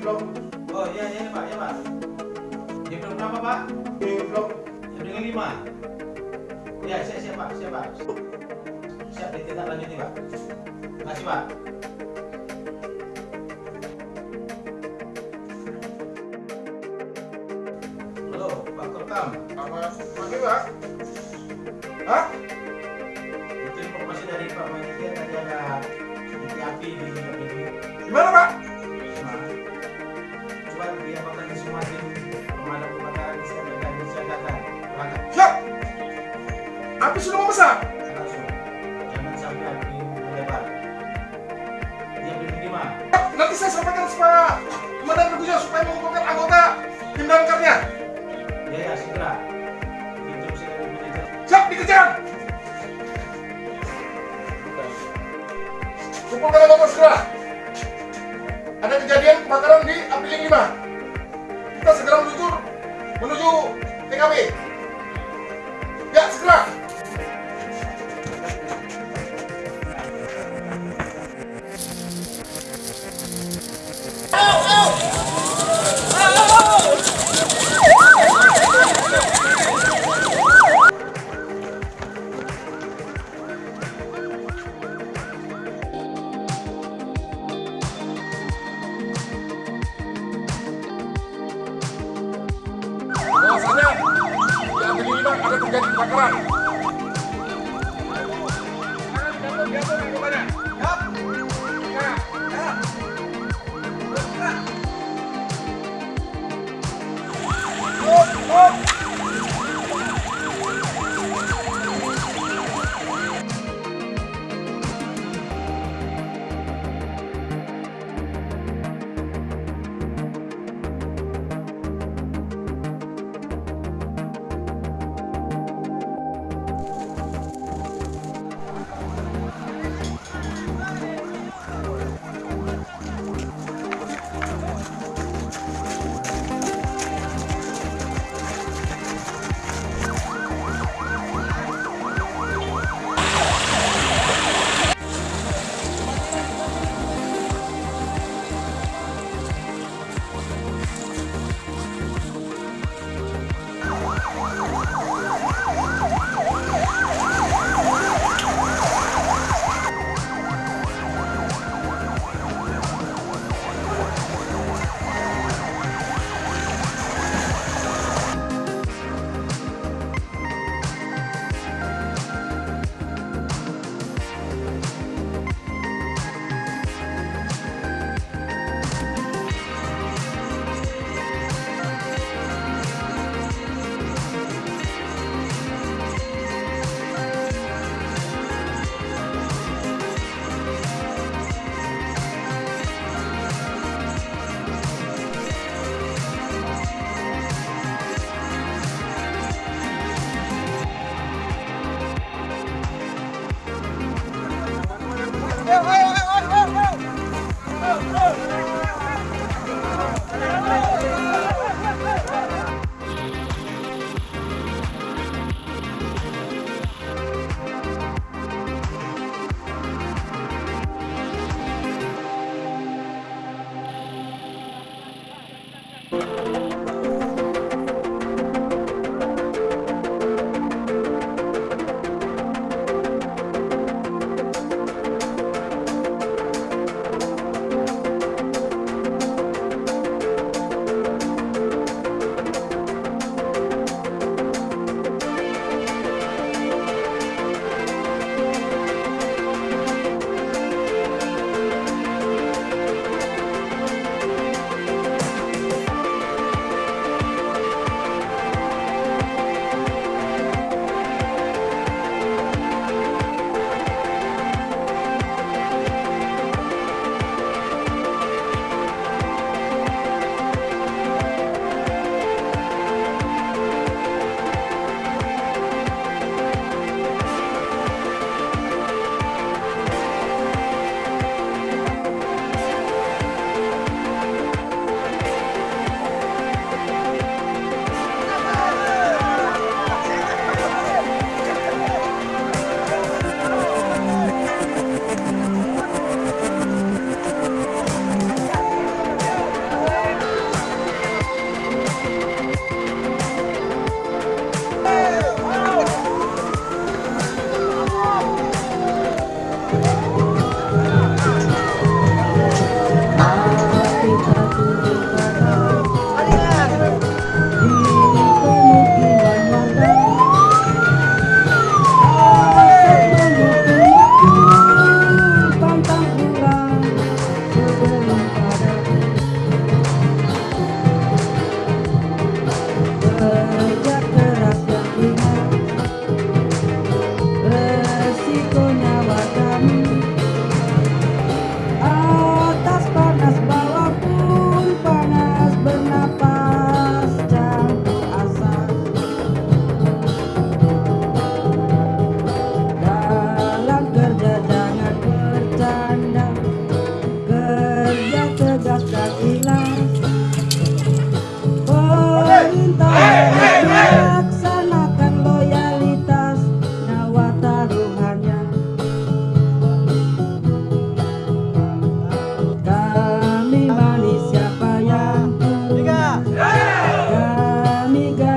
blok Oh iya iya Pak, ya Pak. Jam berapa Pak? di blok Jam dengan lima. Ya siap siap Pak, siap Pak. Siap ditindak lanjuti Pak. Kasih Pak. Halo Pak Kopkam. apa pagi pak hah Itu informasi dari Pak Manitia tadi ada di PDU. gimana pak Nah, coba diapakan di semua tim pemadam kebakaran di setiap dan disiagakan. Berangkat siap api sudah membesar langsung. Jangan sampai api melebar. Dia beri lima. nanti saya sampaikan supaya komandan Teguh supaya mengumpulkan anggota tim damkarnya Ya ya segera. Siap dikejar kumpulkan anggota segera. Ada kejadian kebakaran di Apiling 5 kita segera menuju menuju TKP ya segera 5 ada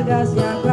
largas y acá.